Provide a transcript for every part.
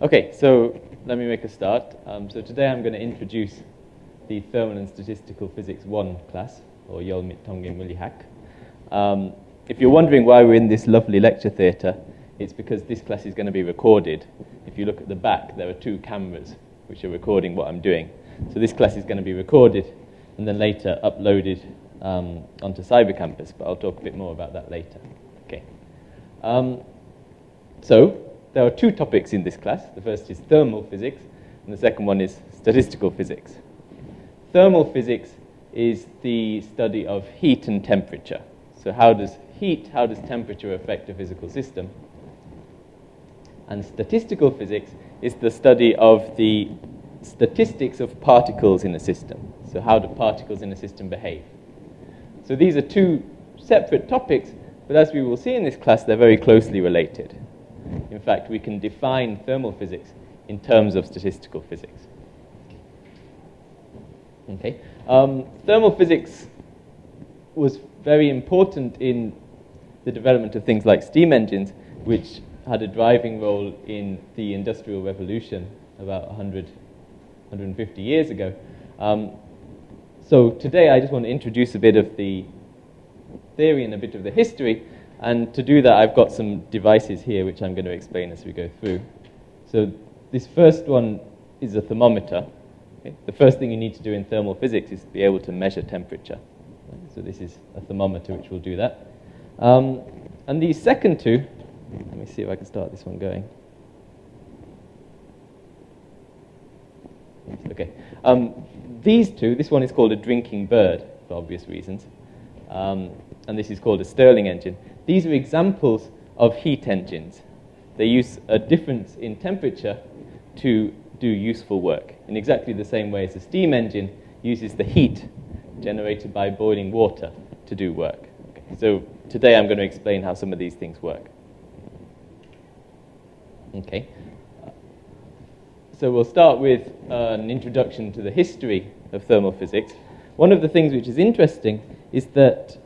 Okay, so let me make a start. Um, so today I'm going to introduce the Thermal and Statistical Physics 1 class, or Yolmit Tongin Mulihak. Um, if you're wondering why we're in this lovely lecture theatre, it's because this class is going to be recorded. If you look at the back, there are two cameras which are recording what I'm doing. So this class is going to be recorded and then later uploaded um, onto CyberCampus, but I'll talk a bit more about that later. Okay. Um, so there are two topics in this class. The first is thermal physics, and the second one is statistical physics. Thermal physics is the study of heat and temperature. So how does heat, how does temperature affect a physical system? And statistical physics is the study of the statistics of particles in a system. So how do particles in a system behave? So these are two separate topics, but as we will see in this class, they're very closely related. In fact, we can define thermal physics in terms of statistical physics. Okay. Um, thermal physics was very important in the development of things like steam engines, which had a driving role in the Industrial Revolution about 100, 150 years ago. Um, so today I just want to introduce a bit of the theory and a bit of the history, and to do that, I've got some devices here which I'm going to explain as we go through. So this first one is a thermometer. Okay? The first thing you need to do in thermal physics is be able to measure temperature. So this is a thermometer which will do that. Um, and the second two, let me see if I can start this one going. Okay. Um, these two, this one is called a drinking bird for obvious reasons, um, and this is called a Stirling engine. These are examples of heat engines. They use a difference in temperature to do useful work in exactly the same way as a steam engine uses the heat generated by boiling water to do work. So today I'm going to explain how some of these things work. Okay. So we'll start with uh, an introduction to the history of thermal physics. One of the things which is interesting is that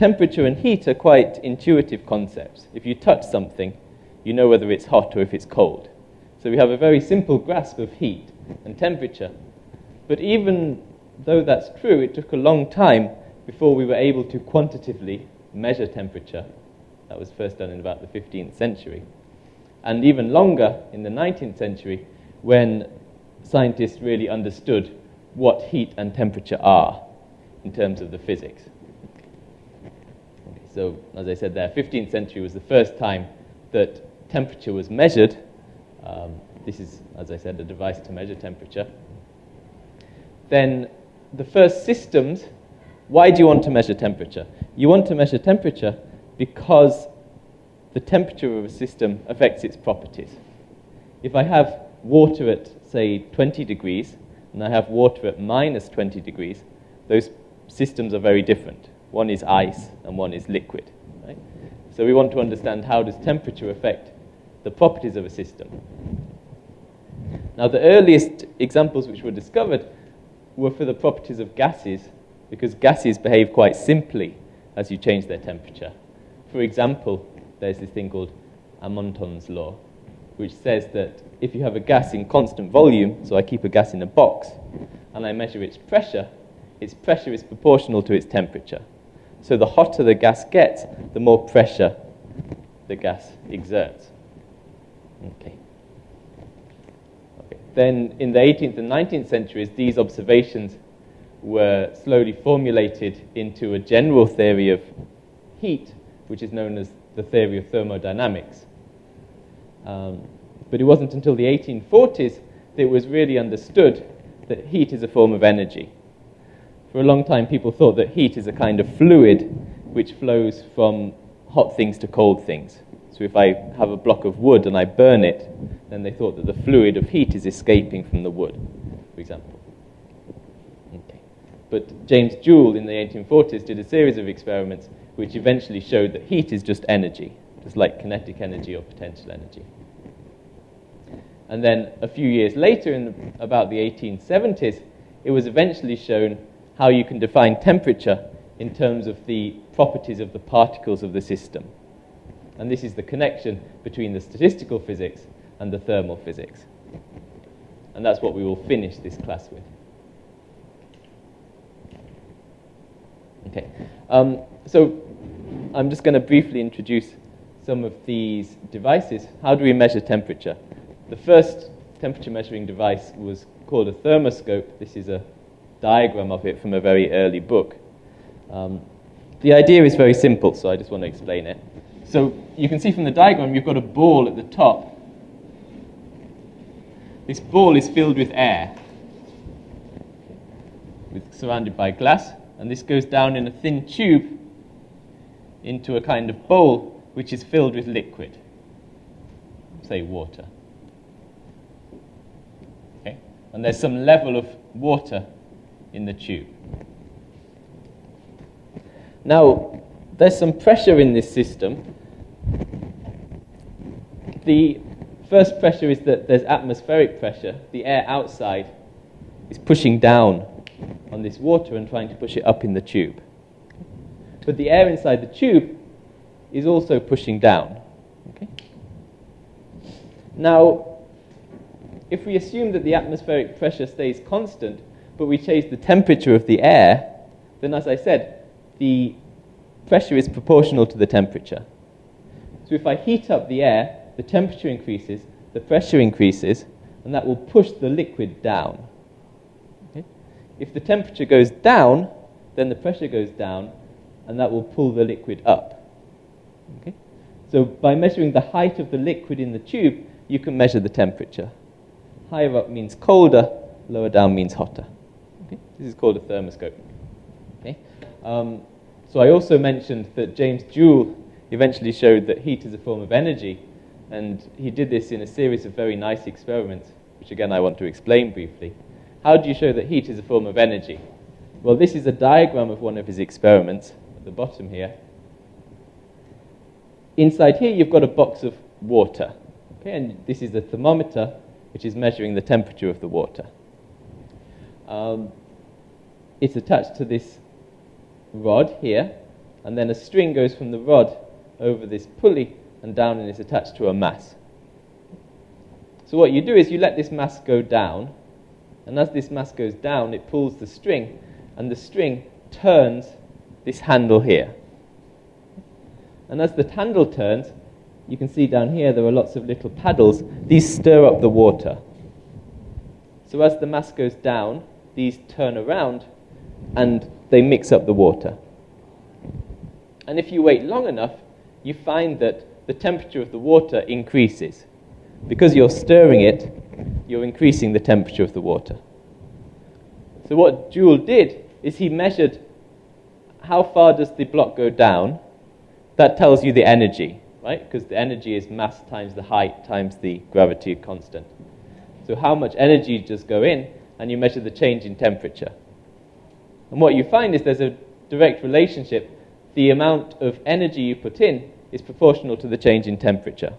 temperature and heat are quite intuitive concepts. If you touch something, you know whether it's hot or if it's cold. So we have a very simple grasp of heat and temperature. But even though that's true, it took a long time before we were able to quantitatively measure temperature. That was first done in about the 15th century. And even longer in the 19th century when scientists really understood what heat and temperature are in terms of the physics. So, as I said there, 15th century was the first time that temperature was measured. Um, this is, as I said, a device to measure temperature. Then the first systems, why do you want to measure temperature? You want to measure temperature because the temperature of a system affects its properties. If I have water at, say, 20 degrees, and I have water at minus 20 degrees, those systems are very different. One is ice and one is liquid. Right? So we want to understand how does temperature affect the properties of a system. Now the earliest examples which were discovered were for the properties of gases because gases behave quite simply as you change their temperature. For example, there's this thing called Amontons' law, which says that if you have a gas in constant volume, so I keep a gas in a box, and I measure its pressure, its pressure is proportional to its temperature. So the hotter the gas gets, the more pressure the gas exerts. Okay. okay. Then in the 18th and 19th centuries, these observations were slowly formulated into a general theory of heat, which is known as the theory of thermodynamics. Um, but it wasn't until the 1840s that it was really understood that heat is a form of energy. For a long time, people thought that heat is a kind of fluid which flows from hot things to cold things. So if I have a block of wood and I burn it, then they thought that the fluid of heat is escaping from the wood, for example. Okay. But James Joule in the 1840s did a series of experiments which eventually showed that heat is just energy, just like kinetic energy or potential energy. And then a few years later, in about the 1870s, it was eventually shown how you can define temperature in terms of the properties of the particles of the system. And this is the connection between the statistical physics and the thermal physics. And that's what we will finish this class with. Okay, um, so I'm just going to briefly introduce some of these devices. How do we measure temperature? The first temperature measuring device was called a thermoscope. This is a diagram of it from a very early book. Um, the idea is very simple, so I just want to explain it. So you can see from the diagram, you've got a ball at the top. This ball is filled with air, with, surrounded by glass, and this goes down in a thin tube into a kind of bowl which is filled with liquid, say water. Okay? And there's some level of water in the tube. Now, there's some pressure in this system. The first pressure is that there's atmospheric pressure. The air outside is pushing down on this water and trying to push it up in the tube. But the air inside the tube is also pushing down. Okay? Now, if we assume that the atmospheric pressure stays constant, but we change the temperature of the air, then as I said, the pressure is proportional to the temperature. So if I heat up the air, the temperature increases, the pressure increases, and that will push the liquid down. Okay? If the temperature goes down, then the pressure goes down, and that will pull the liquid up. Okay? So by measuring the height of the liquid in the tube, you can measure the temperature. Higher up means colder, lower down means hotter. Okay? This is called a thermoscope. Okay? Um, so I also mentioned that James Joule eventually showed that heat is a form of energy, and he did this in a series of very nice experiments, which again I want to explain briefly. How do you show that heat is a form of energy? Well, this is a diagram of one of his experiments at the bottom here. Inside here, you've got a box of water. Okay, and this is a thermometer, which is measuring the temperature of the water. Um, it's attached to this rod here, and then a string goes from the rod over this pulley and down and is attached to a mass. So what you do is you let this mass go down, and as this mass goes down, it pulls the string, and the string turns this handle here. And as the handle turns, you can see down here there are lots of little paddles. These stir up the water. So as the mass goes down, these turn around and they mix up the water. And if you wait long enough, you find that the temperature of the water increases. Because you're stirring it, you're increasing the temperature of the water. So what Joule did is he measured how far does the block go down. That tells you the energy, right? Because the energy is mass times the height times the gravity constant. So how much energy does go in, and you measure the change in temperature. And what you find is there's a direct relationship. The amount of energy you put in is proportional to the change in temperature.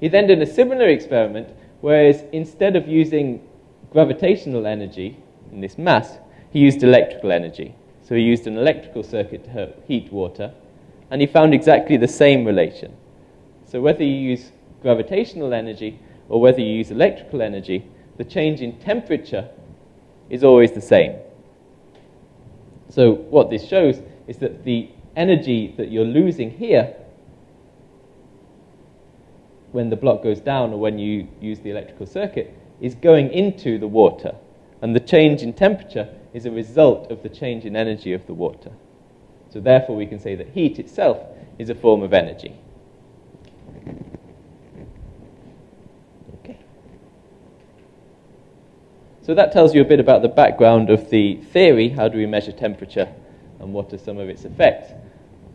He then did a similar experiment, whereas instead of using gravitational energy in this mass, he used electrical energy. So he used an electrical circuit to heat water, and he found exactly the same relation. So whether you use gravitational energy or whether you use electrical energy, the change in temperature is always the same. So what this shows is that the energy that you're losing here when the block goes down or when you use the electrical circuit is going into the water. And the change in temperature is a result of the change in energy of the water. So therefore we can say that heat itself is a form of energy. So that tells you a bit about the background of the theory. How do we measure temperature and what are some of its effects?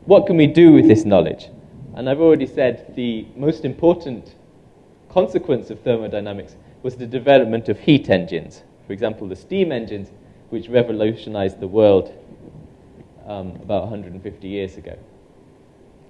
What can we do with this knowledge? And I've already said the most important consequence of thermodynamics was the development of heat engines. For example, the steam engines, which revolutionized the world um, about 150 years ago.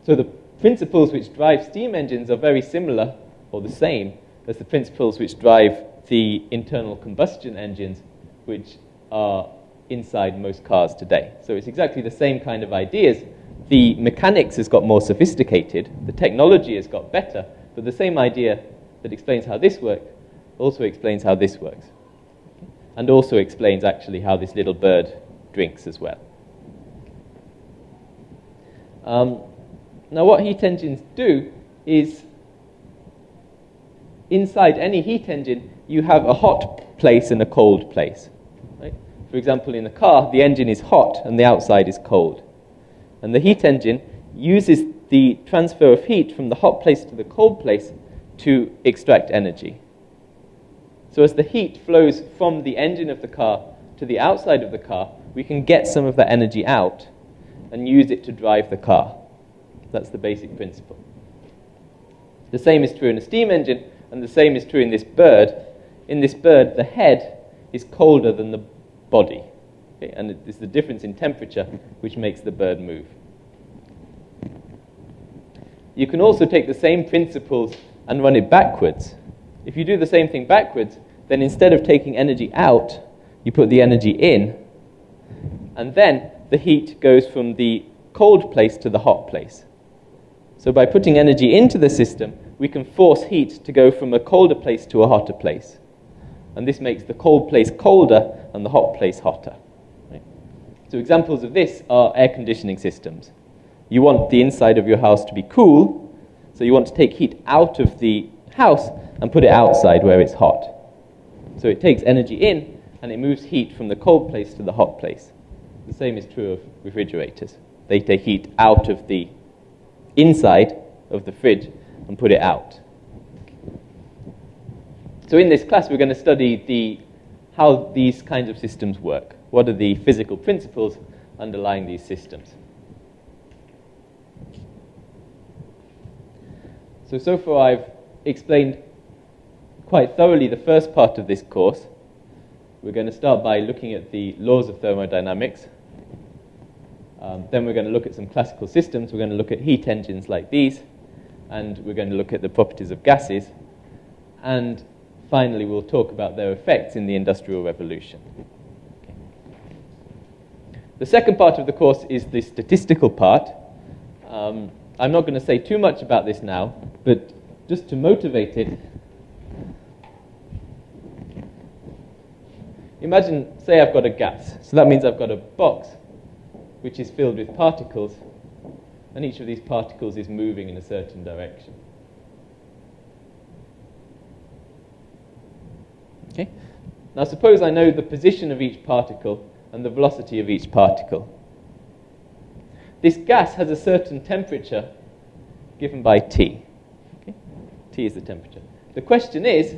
So the principles which drive steam engines are very similar or the same as the principles which drive the internal combustion engines which are inside most cars today. So it's exactly the same kind of ideas. The mechanics has got more sophisticated, the technology has got better, But the same idea that explains how this works also explains how this works. And also explains actually how this little bird drinks as well. Um, now, what heat engines do is inside any heat engine, you have a hot place and a cold place. For example, in a car, the engine is hot and the outside is cold. And the heat engine uses the transfer of heat from the hot place to the cold place to extract energy. So as the heat flows from the engine of the car to the outside of the car, we can get some of that energy out and use it to drive the car. That's the basic principle. The same is true in a steam engine, and the same is true in this bird. In this bird, the head is colder than the body. Okay? And it's the difference in temperature which makes the bird move. You can also take the same principles and run it backwards. If you do the same thing backwards, then instead of taking energy out, you put the energy in, and then the heat goes from the cold place to the hot place. So by putting energy into the system, we can force heat to go from a colder place to a hotter place. And this makes the cold place colder and the hot place hotter. Right? So examples of this are air conditioning systems. You want the inside of your house to be cool, so you want to take heat out of the house and put it outside where it's hot. So it takes energy in and it moves heat from the cold place to the hot place. The same is true of refrigerators. They take heat out of the inside of the fridge and put it out. So in this class, we're going to study the, how these kinds of systems work. What are the physical principles underlying these systems? So, so far I've explained quite thoroughly the first part of this course. We're going to start by looking at the laws of thermodynamics. Um, then we're going to look at some classical systems. We're going to look at heat engines like these and we're going to look at the properties of gases. And finally, we'll talk about their effects in the Industrial Revolution. Okay. The second part of the course is the statistical part. Um, I'm not going to say too much about this now, but just to motivate it, imagine, say I've got a gas. So that means I've got a box which is filled with particles and each of these particles is moving in a certain direction. Okay? Now suppose I know the position of each particle and the velocity of each particle. This gas has a certain temperature given by T. Okay? T is the temperature. The question is,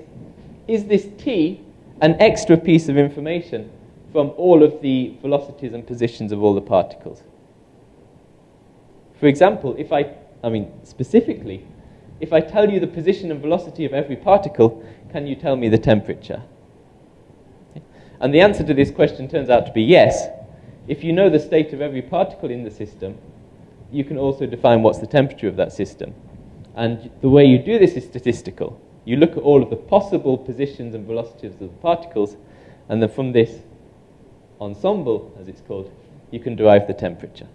is this T an extra piece of information from all of the velocities and positions of all the particles? For example, if I, I mean, specifically, if I tell you the position and velocity of every particle, can you tell me the temperature? And the answer to this question turns out to be yes. If you know the state of every particle in the system, you can also define what's the temperature of that system. And the way you do this is statistical. You look at all of the possible positions and velocities of the particles, and then from this ensemble, as it's called, you can derive the temperature.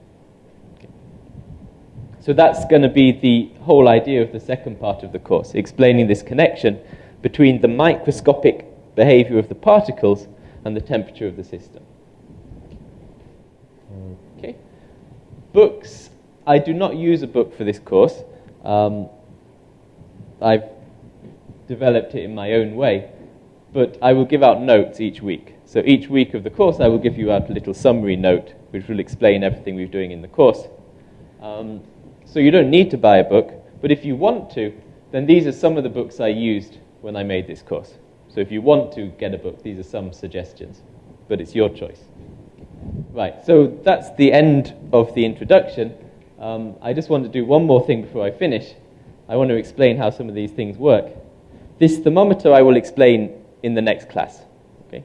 So that's going to be the whole idea of the second part of the course, explaining this connection between the microscopic behavior of the particles and the temperature of the system. Okay. Books. I do not use a book for this course. Um, I've developed it in my own way, but I will give out notes each week. So each week of the course, I will give you out a little summary note, which will explain everything we're doing in the course. Um, so you don't need to buy a book, but if you want to, then these are some of the books I used when I made this course. So if you want to get a book, these are some suggestions, but it's your choice. Right, so that's the end of the introduction. Um, I just want to do one more thing before I finish. I want to explain how some of these things work. This thermometer I will explain in the next class. Okay?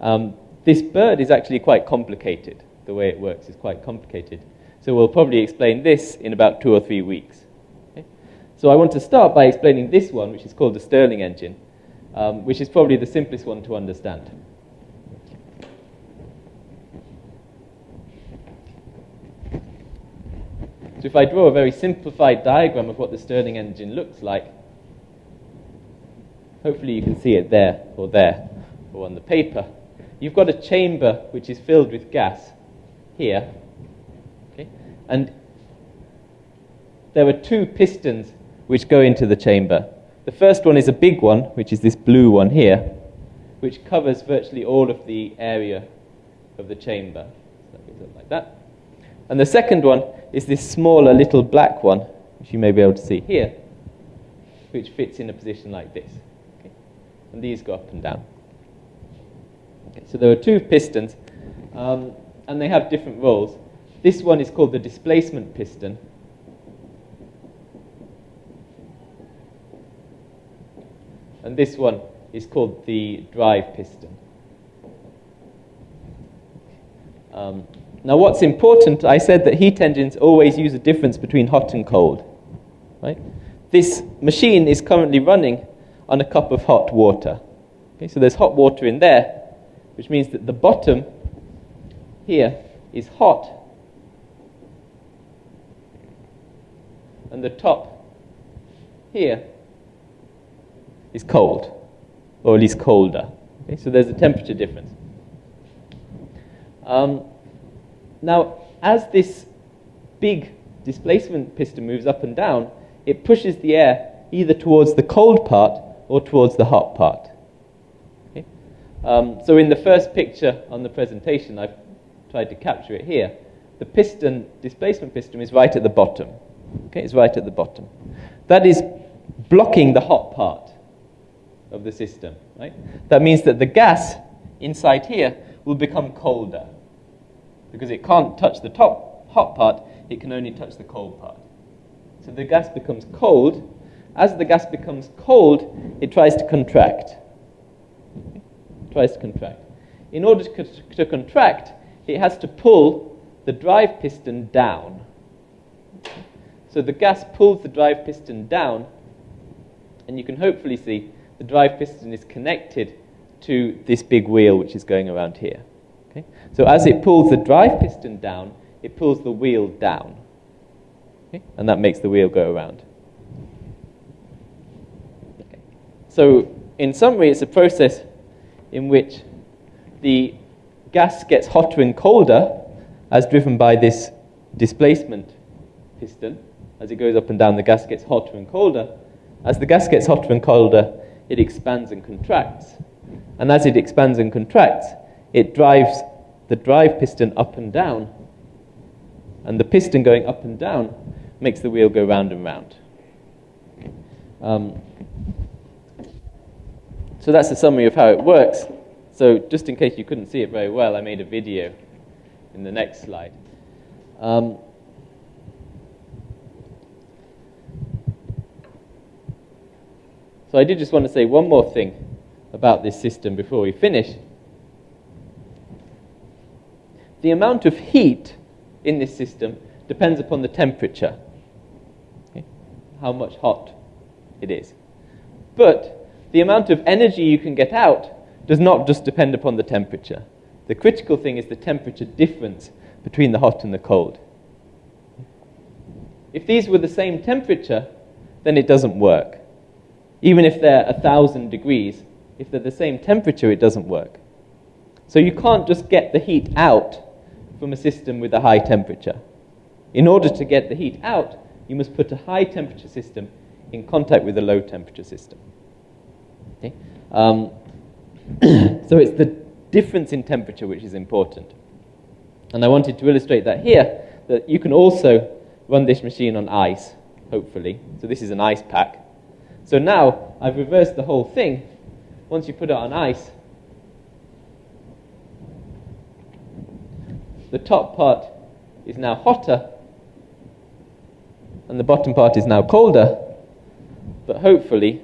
Um, this bird is actually quite complicated. The way it works is quite complicated. So we'll probably explain this in about two or three weeks. Okay? So I want to start by explaining this one, which is called the Stirling engine, um, which is probably the simplest one to understand. So if I draw a very simplified diagram of what the Stirling engine looks like, hopefully you can see it there or there or on the paper. You've got a chamber which is filled with gas here? And there are two pistons which go into the chamber. The first one is a big one, which is this blue one here, which covers virtually all of the area of the chamber. Like that. And the second one is this smaller little black one, which you may be able to see here, which fits in a position like this. Okay? And these go up and down. Okay, so there are two pistons, um, and they have different roles. This one is called the displacement piston. And this one is called the drive piston. Um, now, what's important, I said that heat engines always use a difference between hot and cold. Right? This machine is currently running on a cup of hot water. Okay, so there's hot water in there, which means that the bottom here is hot, and the top here is cold, or at least colder. Okay, so there's a temperature difference. Um, now, as this big displacement piston moves up and down, it pushes the air either towards the cold part or towards the hot part. Okay? Um, so in the first picture on the presentation, I've tried to capture it here. The piston, displacement piston, is right at the bottom. Okay, it's right at the bottom. That is blocking the hot part of the system. Right? That means that the gas inside here will become colder because it can't touch the top hot part, it can only touch the cold part. So the gas becomes cold. As the gas becomes cold, it tries to contract. It tries to contract. In order to, to contract, it has to pull the drive piston down. So the gas pulls the drive piston down, and you can hopefully see the drive piston is connected to this big wheel which is going around here. Okay? So as it pulls the drive piston down, it pulls the wheel down. Okay? And that makes the wheel go around. Okay. So in summary, it's a process in which the gas gets hotter and colder as driven by this displacement piston. As it goes up and down, the gas gets hotter and colder. As the gas gets hotter and colder, it expands and contracts. And as it expands and contracts, it drives the drive piston up and down. And the piston going up and down makes the wheel go round and round. Um, so that's a summary of how it works. So just in case you couldn't see it very well, I made a video in the next slide. Um, so I did just want to say one more thing about this system before we finish. The amount of heat in this system depends upon the temperature, okay? how much hot it is. But the amount of energy you can get out does not just depend upon the temperature. The critical thing is the temperature difference between the hot and the cold. If these were the same temperature, then it doesn't work. Even if they're 1,000 degrees, if they're the same temperature, it doesn't work. So you can't just get the heat out from a system with a high temperature. In order to get the heat out, you must put a high temperature system in contact with a low temperature system. Okay? Um, so it's the difference in temperature which is important. And I wanted to illustrate that here, that you can also run this machine on ice, hopefully. So this is an ice pack. So now I've reversed the whole thing. Once you put it on ice, the top part is now hotter and the bottom part is now colder, but hopefully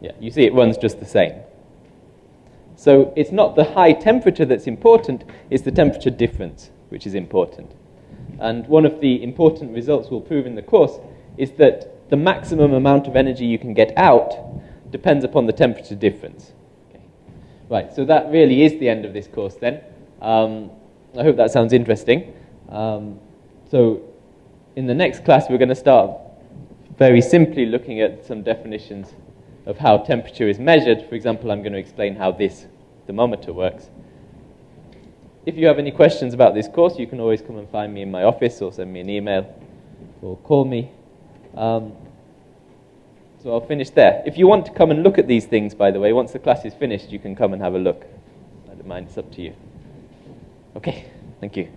yeah, you see it runs just the same. So it's not the high temperature that's important, it's the temperature difference which is important. And one of the important results we'll prove in the course is that the maximum amount of energy you can get out depends upon the temperature difference. Right, so that really is the end of this course then. Um, I hope that sounds interesting. Um, so in the next class, we're going to start very simply looking at some definitions of how temperature is measured. For example, I'm going to explain how this thermometer works. If you have any questions about this course, you can always come and find me in my office or send me an email or call me. Um, so I'll finish there. If you want to come and look at these things, by the way, once the class is finished, you can come and have a look. I don't mind, it's up to you. Okay, thank you.